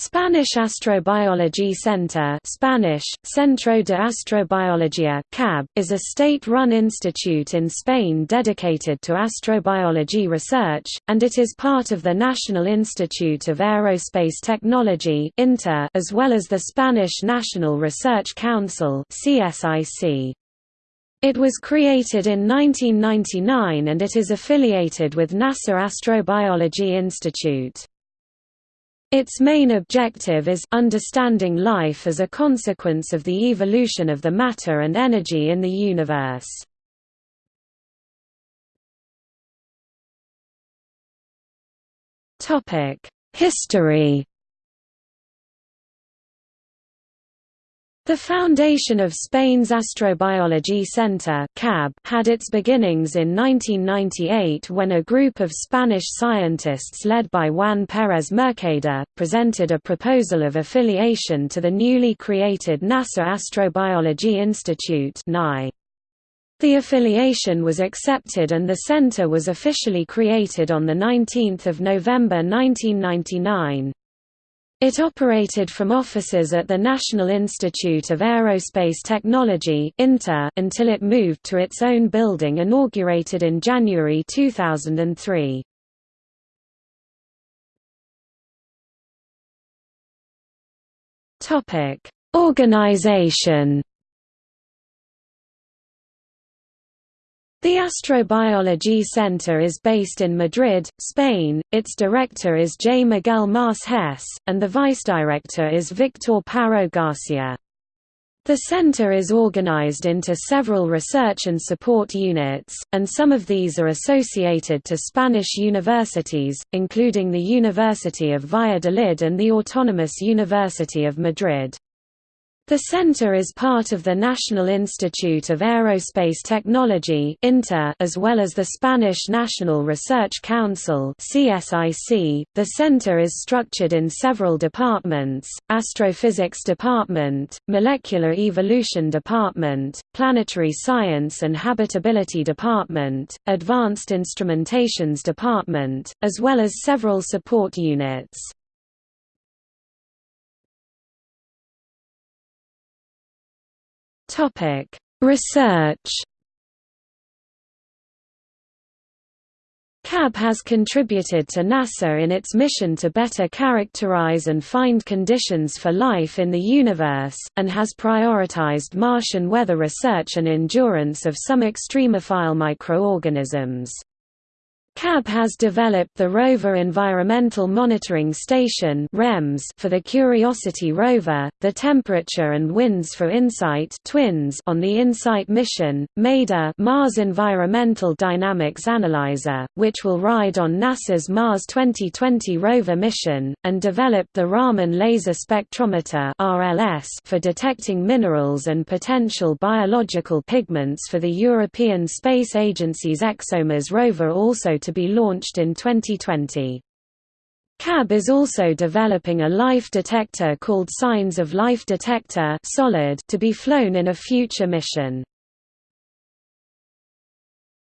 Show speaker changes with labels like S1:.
S1: Spanish Astrobiology Center Spanish, Centro de Astrobiología CAB, is a state-run institute in Spain dedicated to astrobiology research, and it is part of the National Institute of Aerospace Technology as well as the Spanish National Research Council It was created in 1999 and it is affiliated with NASA Astrobiology Institute. Its main objective is understanding life as a consequence of the evolution of the matter and energy in the universe. History The foundation of Spain's Astrobiology Center had its beginnings in 1998 when a group of Spanish scientists led by Juan Pérez Mercader, presented a proposal of affiliation to the newly created NASA Astrobiology Institute The affiliation was accepted and the center was officially created on 19 November 1999. It operated from offices at the National Institute of Aerospace Technology until it moved to its own building inaugurated in January 2003. Organization The Astrobiology Center is based in Madrid, Spain, its director is J. Miguel Mas Hess, and the vice-director is Victor Parro Garcia. The center is organized into several research and support units, and some of these are associated to Spanish universities, including the University of Valladolid and the Autonomous University of Madrid. The center is part of the National Institute of Aerospace Technology as well as the Spanish National Research Council The center is structured in several departments, Astrophysics Department, Molecular Evolution Department, Planetary Science and Habitability Department, Advanced Instrumentations Department, as well as several support units. Topic: Research. CAB has contributed to NASA in its mission to better characterize and find conditions for life in the universe, and has prioritized Martian weather research and endurance of some extremophile microorganisms. CAB has developed the Rover Environmental Monitoring Station for the Curiosity rover, the Temperature and Winds for InSight twins on the InSight mission, MEDA Mars Environmental Dynamics Analyzer, which will ride on NASA's Mars 2020 rover mission, and developed the Raman Laser Spectrometer for detecting minerals and potential biological pigments for the European Space Agency's ExoMars rover also to be launched in 2020. CAB is also developing a life detector called Signs of Life Detector solid to be flown in a future mission.